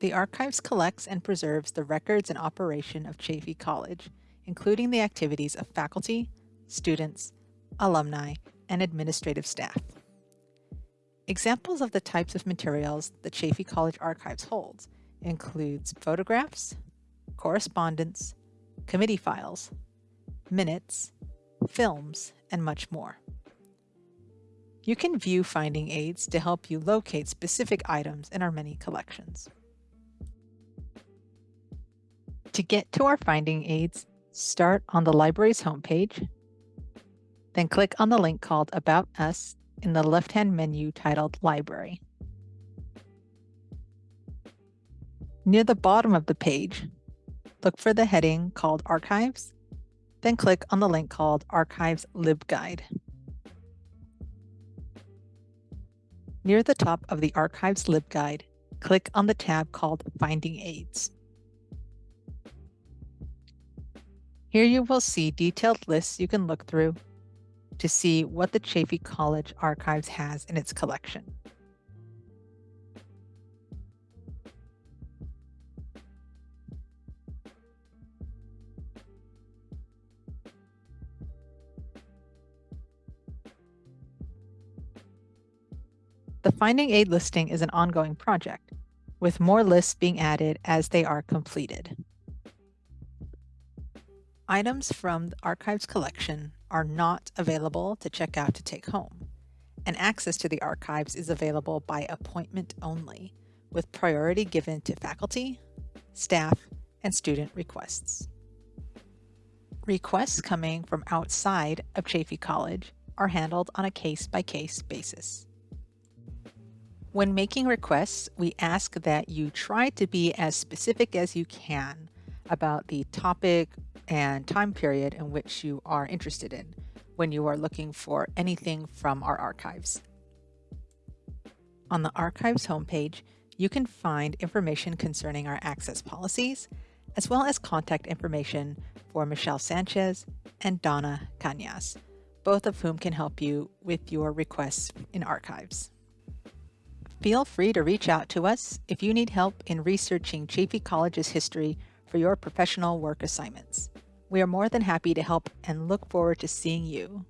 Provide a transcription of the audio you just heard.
The Archives collects and preserves the records and operation of Chaffey College, including the activities of faculty, students, alumni, and administrative staff. Examples of the types of materials the Chaffey College Archives holds includes photographs, correspondence, committee files, minutes, films, and much more. You can view finding aids to help you locate specific items in our many collections. To get to our finding aids, start on the library's homepage, then click on the link called About Us in the left-hand menu titled Library. Near the bottom of the page, look for the heading called Archives, then click on the link called Archives LibGuide. Near the top of the Archives LibGuide, click on the tab called Finding Aids. Here you will see detailed lists you can look through to see what the Chaffey College Archives has in its collection. The Finding Aid listing is an ongoing project, with more lists being added as they are completed. Items from the Archives collection are not available to check out to take home, and access to the archives is available by appointment only, with priority given to faculty, staff, and student requests. Requests coming from outside of Chaffey College are handled on a case-by-case -case basis. When making requests, we ask that you try to be as specific as you can about the topic and time period in which you are interested in when you are looking for anything from our archives. On the Archives homepage, you can find information concerning our access policies, as well as contact information for Michelle Sanchez and Donna Cañas, both of whom can help you with your requests in archives. Feel free to reach out to us if you need help in researching Chaffey College's history for your professional work assignments. We are more than happy to help and look forward to seeing you.